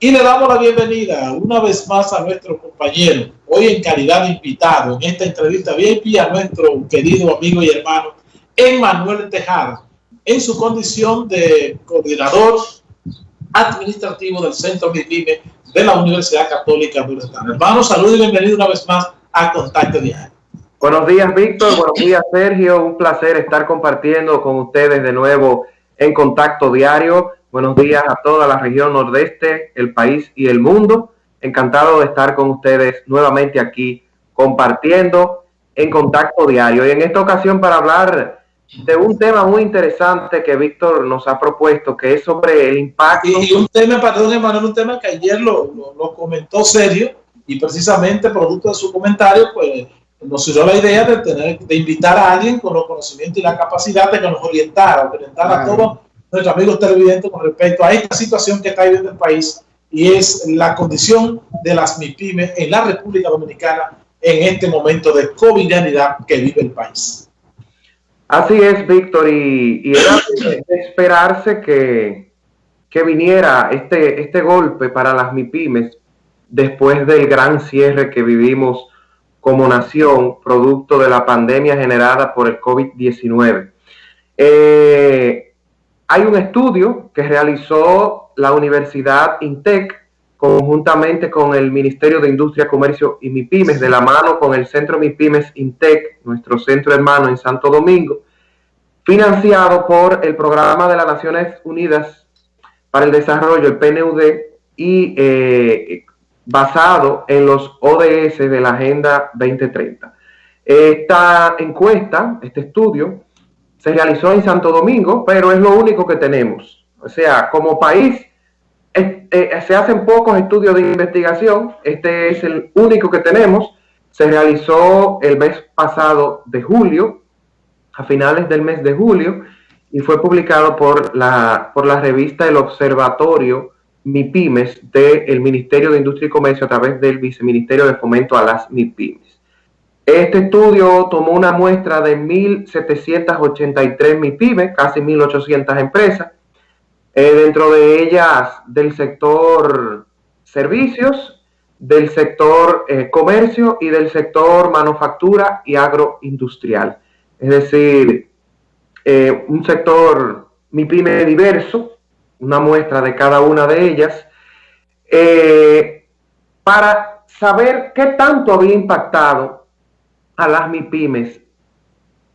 Y le damos la bienvenida una vez más a nuestro compañero, hoy en calidad de invitado en esta entrevista VIP a nuestro querido amigo y hermano Emmanuel Tejada, en su condición de coordinador administrativo del Centro MIPIME de la Universidad Católica Estado. Hermano, saludos y bienvenido una vez más a Contacto Diario. Buenos días, Víctor. Buenos días, Sergio. Un placer estar compartiendo con ustedes de nuevo en Contacto Diario. Buenos días a toda la región nordeste, el país y el mundo. Encantado de estar con ustedes nuevamente aquí compartiendo en contacto diario. Y en esta ocasión para hablar de un tema muy interesante que Víctor nos ha propuesto, que es sobre el impacto. Y, un tema, perdón, Emanuel, un tema que ayer lo, lo, comentó serio y precisamente producto de su comentario, pues nos dio la idea de tener de invitar a alguien con los conocimientos y la capacidad de que nos orientara, orientara a todos nuestros amigos televidentes con respecto a esta situación que está viviendo el país y es la condición de las MIPIMES en la República Dominicana en este momento de covidianidad que vive el país. Así es, Víctor, y, era de esperarse que, que viniera este, este golpe para las MIPIMES después del gran cierre que vivimos como nación, producto de la pandemia generada por el COVID-19. Eh, hay un estudio que realizó la Universidad INTEC conjuntamente con el Ministerio de Industria, Comercio y MIPIMES, de la mano con el Centro MIPIMES INTEC, nuestro centro hermano en Santo Domingo, financiado por el Programa de las Naciones Unidas para el Desarrollo, el PNUD, y eh, basado en los ODS de la Agenda 2030. Esta encuesta, este estudio, se realizó en Santo Domingo, pero es lo único que tenemos. O sea, como país eh, se hacen pocos estudios de investigación, este es el único que tenemos. Se realizó el mes pasado de julio, a finales del mes de julio, y fue publicado por la, por la revista El Observatorio MIPIMES del Ministerio de Industria y Comercio a través del Viceministerio de Fomento a las MIPIMES. Este estudio tomó una muestra de 1.783 MIPIMES, casi 1.800 empresas, eh, dentro de ellas del sector servicios, del sector eh, comercio y del sector manufactura y agroindustrial. Es decir, eh, un sector MIPIME diverso, una muestra de cada una de ellas, para saber qué tanto había impactado a las MIPIMES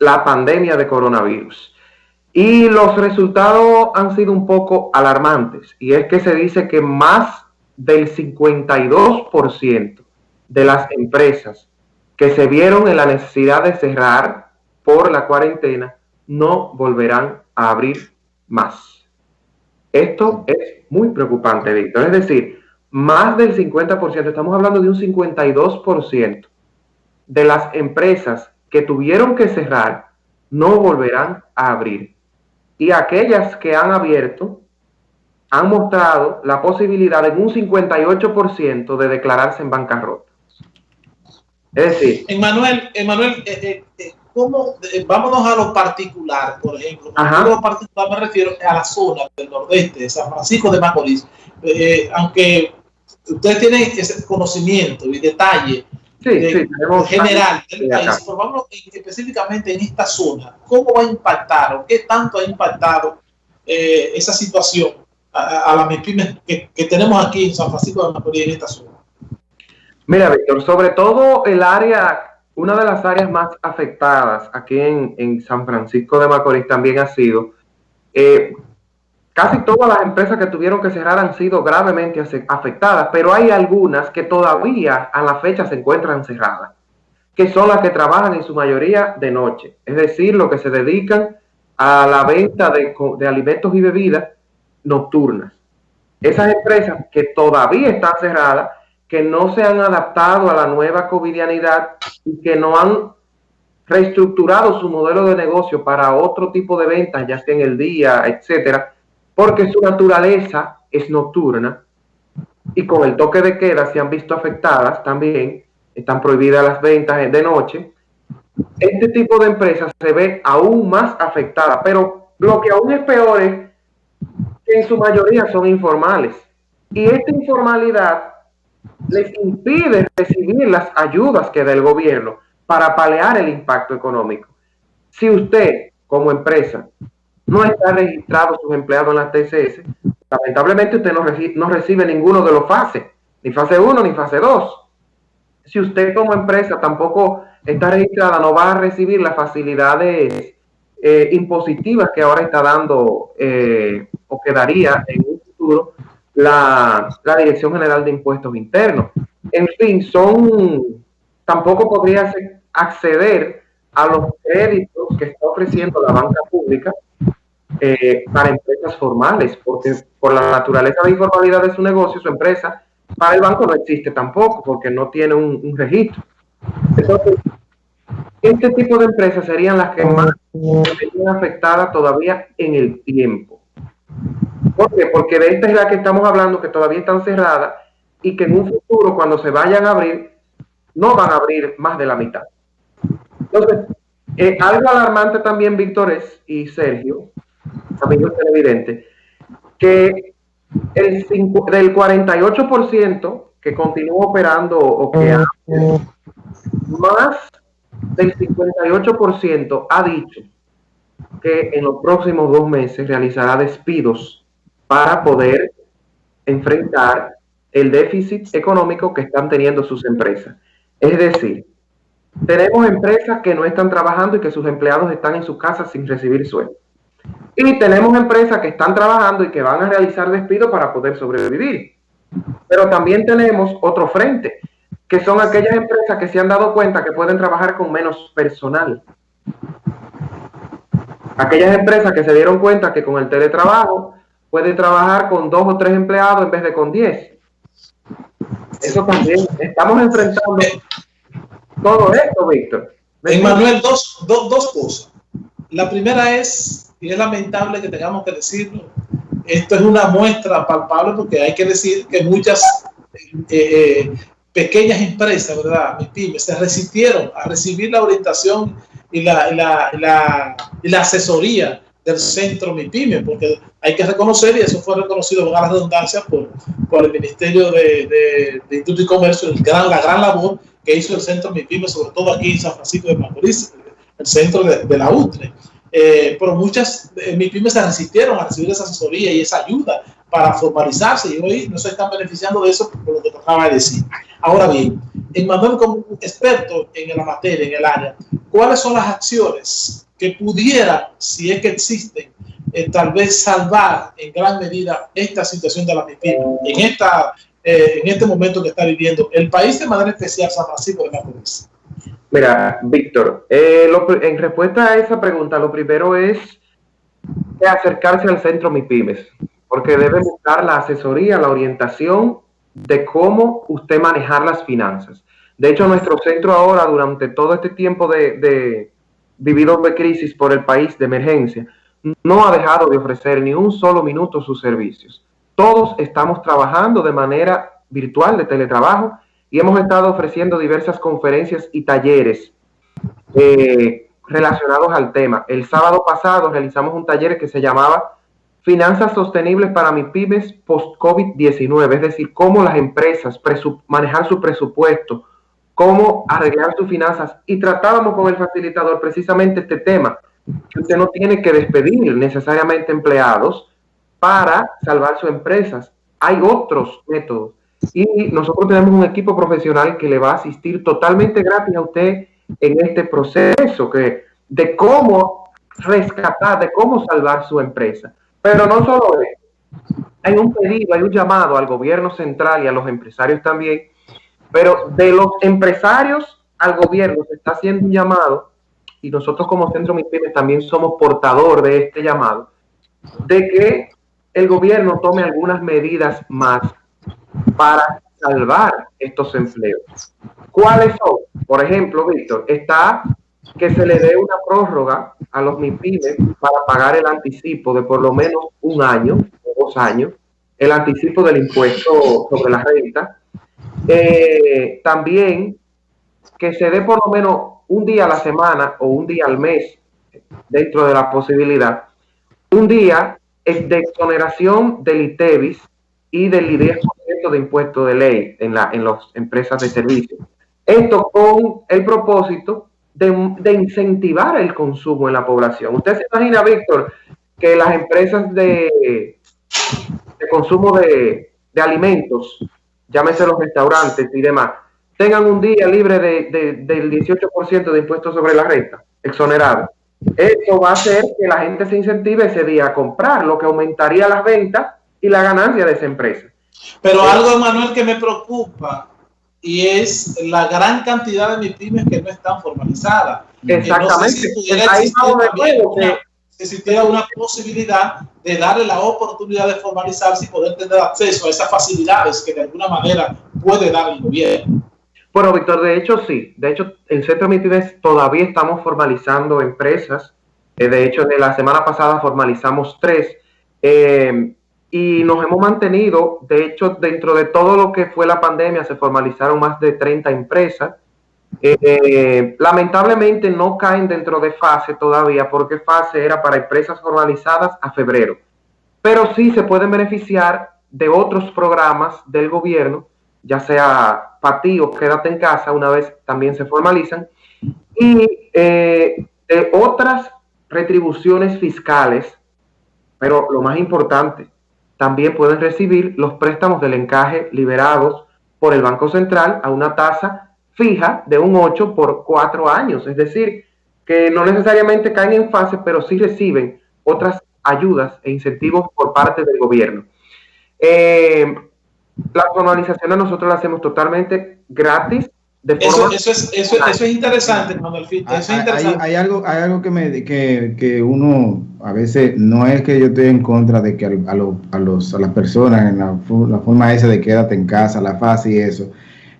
la pandemia de coronavirus. Y los resultados han sido un poco alarmantes. Y es que se dice que más del 52% de las empresas que se vieron en la necesidad de cerrar por la cuarentena no volverán a abrir más. Esto es muy preocupante, Víctor. Es decir, más del 50%, estamos hablando de un 52% de las empresas que tuvieron que cerrar no volverán a abrir. Y aquellas que han abierto han mostrado la posibilidad en un 58% de declararse en bancarrota. Es decir... Emanuel, Emanuel eh, eh, eh, ¿cómo, vámonos a lo particular, por ejemplo. A lo particular me refiero a la zona del nordeste, de San Francisco de Macorís. aunque ustedes tienen ese conocimiento y detalle sí, sí, general del país, pero vamos específicamente en esta zona, ¿cómo va a impactar o qué tanto ha impactado eh, esa situación a, a las MIPIMES que, que, tenemos aquí en San Francisco de Macorís, en esta zona? Mira, Víctor, sobre todo el área, una de las áreas más afectadas aquí en, en San Francisco de Macorís también ha sido eh, Casi todas las empresas que tuvieron que cerrar han sido gravemente afectadas, pero hay algunas que todavía a la fecha se encuentran cerradas, que son las que trabajan en su mayoría de noche, es decir, los que se dedican a la venta de, de alimentos y bebidas nocturnas. Esas empresas que todavía están cerradas, que no se han adaptado a la nueva covidianidad y que no han reestructurado su modelo de negocio para otro tipo de ventas, ya sea en el día, etcétera, porque su naturaleza es nocturna y con el toque de queda se han visto afectadas también, están prohibidas las ventas de noche. Este tipo de empresas se ve aún más afectada, pero lo que aún es peor es que en su mayoría son informales. Y esta informalidad les impide recibir las ayudas que da el gobierno para paliar el impacto económico. Si usted, como empresa, no está registrado sus empleados en la TCS, lamentablemente usted no, no recibe ninguno de los fases, ni fase 1 ni fase 2. Si usted como empresa tampoco está registrada, no va a recibir las facilidades eh, impositivas que ahora está dando eh, o que daría en un futuro la, la, Dirección General de Impuestos Internos. En fin, son tampoco podría acceder a los créditos que está ofreciendo la banca pública eh, para empresas formales, porque por la naturaleza de informalidad de su negocio, su empresa, para el banco no existe tampoco, porque no tiene un, registro. Entonces, este tipo de empresas serían las que más serían afectadas todavía en el tiempo. ¿Por qué? Porque de esta es la que estamos hablando, que todavía están cerradas y que en un futuro, cuando se vayan a abrir, no van a abrir más de la mitad. Entonces, eh, algo alarmante también, Víctor, y Sergio, amigos televidentes, que el del 48% que continúa operando o que más del 58% ha dicho que en los próximos dos meses realizará despidos para poder enfrentar el déficit económico que están teniendo sus empresas. Es decir, tenemos empresas que no están trabajando y que sus empleados están en sus casas sin recibir sueldo. Y tenemos empresas que están trabajando y que van a realizar despidos para poder sobrevivir. Pero también tenemos otro frente, que son aquellas empresas que se han dado cuenta que pueden trabajar con menos personal. Aquellas empresas que se dieron cuenta que con el teletrabajo pueden trabajar con dos o tres empleados en vez de con diez. Eso también, estamos enfrentando todo esto, Víctor. Manuel, dos, dos, dos cosas. La primera es, y es lamentable que tengamos que decirlo, esto es una muestra palpable porque hay que decir que muchas eh, eh, pequeñas empresas, ¿verdad? se resistieron a recibir la orientación y la, asesoría del centro MIPYME, porque hay que reconocer, y eso fue reconocido con la redundancia por, el Ministerio de, de, Industria y Comercio, el la gran labor que hizo el centro MIPYME, sobre todo aquí en San Francisco de Macorís, el centro de, la UTRE. Eh, pero muchas eh, MIPYME se resistieron a recibir esa asesoría y esa ayuda para formalizarse y hoy no se están beneficiando de eso por lo que de decir. Ahora bien, en Manuel, como experto en la materia, en el área, ¿cuáles son las acciones que pudieran, si es que existen, eh, tal vez salvar en gran medida esta situación de la MIPYME en, esta, en este momento que está viviendo el país de manera especial San Francisco de Macorís? Mira, Víctor, eh, en respuesta a esa pregunta, lo primero es acercarse al centro MIPIMES, porque debe buscar la asesoría, la orientación de cómo usted manejar las finanzas. De hecho, nuestro centro ahora, durante todo este tiempo de, de vivido de crisis por el país, de emergencia, no ha dejado de ofrecer ni un solo minuto sus servicios. Todos estamos trabajando de manera virtual, de teletrabajo, y hemos estado ofreciendo diversas conferencias y talleres eh, relacionados al tema. El sábado pasado realizamos un taller que se llamaba Finanzas sostenibles para mis pymes post-COVID-19, es decir, cómo las empresas manejar su presupuesto, cómo arreglar sus finanzas y tratábamos con el facilitador precisamente este tema, que usted no tiene que despedir necesariamente empleados para salvar sus empresas. Hay otros métodos y nosotros tenemos un equipo profesional que le va a asistir totalmente gratis a usted en este proceso que, de cómo rescatar, de cómo salvar su empresa. Pero no solo eso, hay un pedido, hay un llamado al gobierno central y a los empresarios también, pero de los empresarios al gobierno se está haciendo un llamado y nosotros como Centro MIPIMES también somos portador de este llamado, de que el gobierno tome algunas medidas más para salvar estos empleos. ¿Cuáles son? Por ejemplo, Víctor, está que se le dé una prórroga a los MIPIMES para pagar el anticipo de por lo menos un año o dos años, el anticipo del impuesto sobre la renta. Eh, también que se dé por lo menos un día a la semana o un día al mes, dentro de la posibilidad, un día de exoneración del ITEVIS y del 10% de impuesto de ley en, la, en las empresas de servicio. Esto con el propósito de, de, incentivar el consumo en la población. Usted se imagina, Víctor, que las empresas de, de consumo de, de, alimentos, llámese los restaurantes y demás, tengan un día libre de, del 18% de impuestos sobre la renta, exonerado. Eso va a hacer que la gente se incentive ese día a comprar, lo que aumentaría las ventas y la ganancia de esa empresa. Pero algo, Manuel, que me preocupa y es la gran cantidad de mis pymes que no están formalizadas. Exactamente. No si existiera una posibilidad de darle la oportunidad de formalizarse y poder tener acceso a esas facilidades que de alguna manera puede dar el gobierno. Bueno, Víctor, de hecho sí. De hecho, en Centro Mitides todavía estamos formalizando empresas. Eh, de hecho, de la semana pasada formalizamos tres. Eh, y nos hemos mantenido, de hecho, dentro de todo lo que fue la pandemia, se formalizaron más de 30 empresas. Eh, lamentablemente no caen dentro de fase todavía, porque fase era para empresas formalizadas a febrero. Pero sí se pueden beneficiar de otros programas del gobierno, ya sea para ti o quédate en casa, una vez también se formalizan, y eh, de otras retribuciones fiscales, pero lo más importante, también pueden recibir los préstamos del encaje liberados por el Banco Central a una tasa fija de un 8 por 4 años. Es decir, que no necesariamente caen en fase, pero sí reciben otras ayudas e incentivos por parte del gobierno. Eh, la formalización nosotros la hacemos totalmente gratis eso, eso, es, eso, eso, es interesante, Manuel. Eso es interesante. Hay, hay, algo, hay algo que, me, que, que, uno a veces no es que yo estoy en contra de que a, lo, a, los, a las personas en la, la, forma esa de quédate en casa, la fase y eso.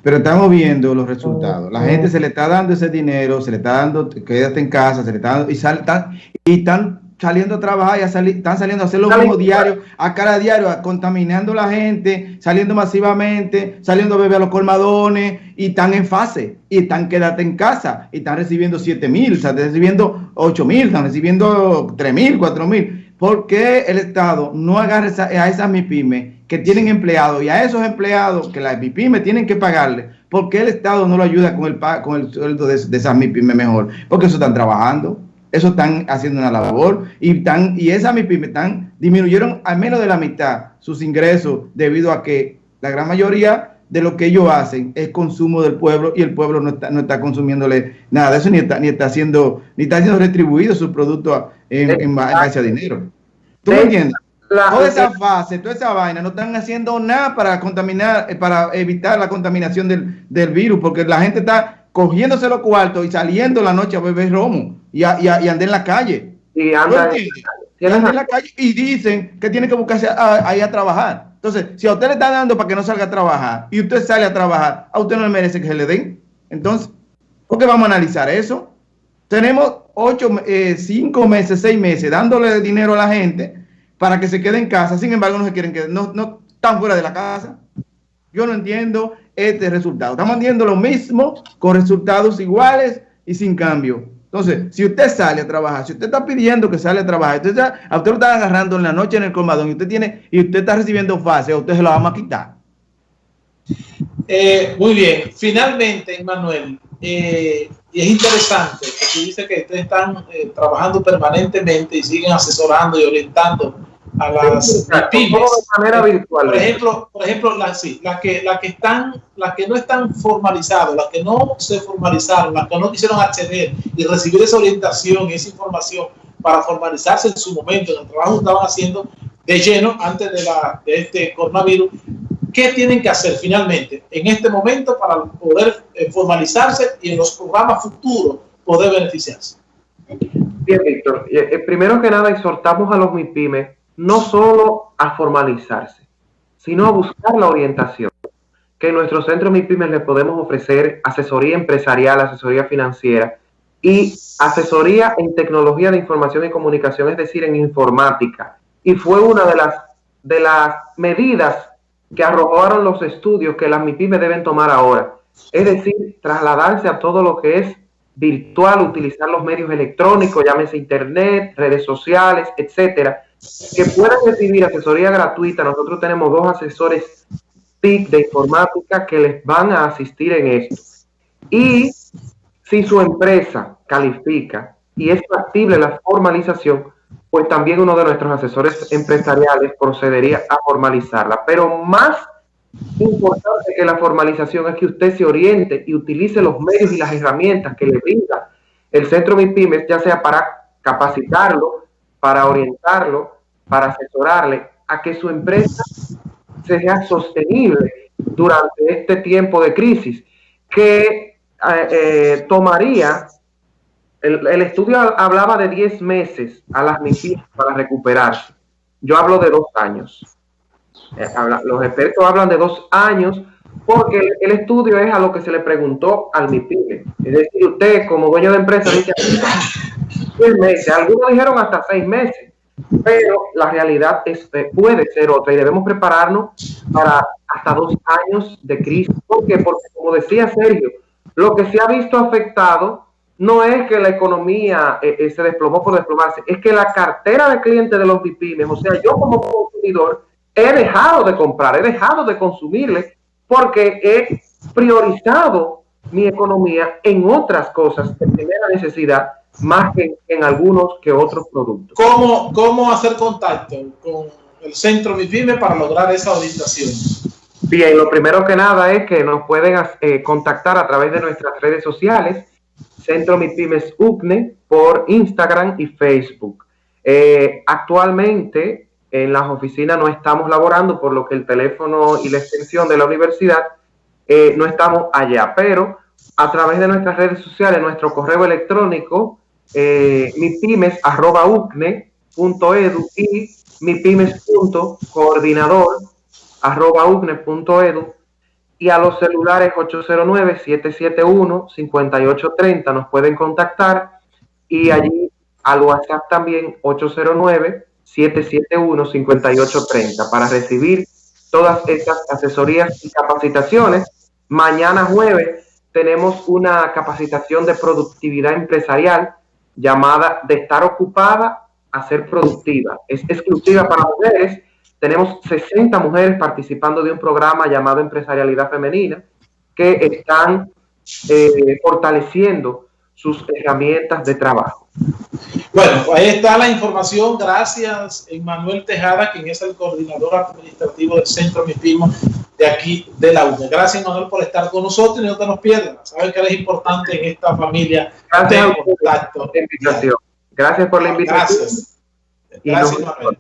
Pero estamos viendo los resultados. La gente se le está dando ese dinero, se le está dando, quédate en casa, se le está dando, y, saltan, y están saliendo a trabajar, ya están saliendo a hacer lo mismo diario, a cada diario, contaminando a la gente, saliendo masivamente, saliendo a beber a los colmadones, y están en fase, y están quédate en casa, y están recibiendo 7 mil, están recibiendo 8 mil, están recibiendo 3 mil, 4 mil. ¿Por qué el Estado no agarra a esas MIPIMES que tienen empleados y a esos empleados que las MIPIMES tienen que pagarle? ¿Por qué el Estado no lo ayuda con el, con el sueldo de, de esas MIPIMES mejor? Porque eso están trabajando eso están haciendo una labor y, tan, y esas MIPIMES están, disminuyeron al menos de la mitad sus ingresos debido a que la gran mayoría de lo que ellos hacen es consumo del pueblo y el pueblo no está, no está consumiéndole nada de eso ni está, ni está haciendo ni está siendo retribuido su producto en, en, base a dinero. ¿Tú me entiendes? toda esa fase, toda esa vaina, no están haciendo nada para contaminar, eh, para evitar la contaminación del, del virus, porque la gente está cogiéndose los cuartos y saliendo la noche a beber romo y, a, y, y andar en la calle. Y anda, en la calle y dicen que tiene que buscarse ahí a, trabajar. Entonces, si a usted le está dando para que no salga a trabajar y usted sale a trabajar, a usted no le merece que se le den. Entonces, ¿por qué vamos a analizar eso? Tenemos ocho, eh, cinco meses, seis meses dándole dinero a la gente para que se quede en casa. Sin embargo, no se quieren quedar, no, no están fuera de la casa. Yo no entiendo este resultado. Estamos viendo lo mismo con resultados iguales y sin cambio. Entonces, si usted sale a trabajar, si usted está pidiendo que sale a trabajar, usted a usted lo está agarrando en la noche en el colmadón y usted tiene y usted está recibiendo fase, usted se la vamos a quitar. Eh, muy bien. Finalmente, Manuel, eh, y es interesante que tú dices que ustedes están eh, trabajando permanentemente y siguen asesorando y orientando a las, pymes. De manera virtual. Por ejemplo, por ejemplo las, sí, las, que, las, que están, las que no están formalizadas, las que no se formalizaron, las que no quisieron acceder y recibir esa orientación y esa información para formalizarse en su momento, en el trabajo que estaban haciendo de lleno antes de, la, de este coronavirus, ¿qué tienen que hacer finalmente en este momento para poder eh, formalizarse y en los programas futuros poder beneficiarse? Bien, Víctor. Eh, eh, primero que nada, exhortamos a los MIPIMES no solo a formalizarse, sino a buscar la orientación. Que en nuestro centro MIPIMES le podemos ofrecer asesoría empresarial, asesoría financiera y asesoría en tecnología de información y comunicación, es decir, en informática. Y fue una de las, de las medidas que arrojaron los estudios que las MIPIMES deben tomar ahora. Es decir, trasladarse a todo lo que es virtual, utilizar los medios electrónicos, llámese internet, redes sociales, etcétera, que puedan recibir asesoría gratuita. Nosotros tenemos dos asesores TIC de informática que les van a asistir en esto. Y si su empresa califica y es factible la formalización, pues también uno de nuestros asesores empresariales procedería a formalizarla. Pero más importante que la formalización es que usted se oriente y utilice los medios y las herramientas que le brinda el Centro MIPIMES, ya sea para capacitarlo, para orientarlo, para asesorarle a que su empresa sea sostenible durante este tiempo de crisis, que eh, eh, tomaría, el, estudio hablaba de 10 meses a las MIPIMES para recuperarse. Yo hablo de dos años. Eh, los expertos hablan de dos años porque el, estudio es a lo que se le preguntó al MIPIME. Es decir, usted como dueño de empresa dice seis meses, algunos dijeron hasta seis meses, pero la realidad es, puede ser otra y debemos prepararnos para hasta dos años de crisis. ¿Por qué? Porque como decía Sergio, lo que se ha visto afectado no es que la economía eh, eh, se desplomó por desplomarse, es que la cartera de clientes de los MIPIMES, o sea, yo como consumidor, he dejado de comprar, he dejado de consumirle porque he priorizado mi economía en otras cosas de primera necesidad más que en algunos que otros productos. ¿Cómo, cómo hacer contacto con el centro MIPYME para lograr esa orientación? Bien, lo primero que nada es que nos pueden eh, contactar a través de nuestras redes sociales, Centro MIPYMES UCNE, por Instagram y Facebook. Eh, actualmente en las oficinas no estamos laborando, por lo que el teléfono y la extensión de la universidad eh, no estamos allá, pero a través de nuestras redes sociales, nuestro correo electrónico, eh, mipymes.ucne.edu y mipymes.coordinador.ucne.edu y a los celulares 809-771-5830 nos pueden contactar. Y allí al WhatsApp también 809 771-5830 para recibir todas estas asesorías y capacitaciones. Mañana jueves tenemos una capacitación de productividad empresarial llamada de estar ocupada a ser productiva. Es exclusiva para mujeres. Tenemos 60 mujeres participando de un programa llamado Empresarialidad Femenina que están eh, fortaleciendo sus herramientas de trabajo. Bueno, ahí está la información. Gracias, Manuel Tejada, quien es el coordinador administrativo del Centro MIPIMO de aquí de la UNE. Gracias, Manuel, por estar con nosotros y no te nos pierdas. Sabes que eres importante en esta familia Gracias Gracias por la invitación. Gracias, Gracias Manuel.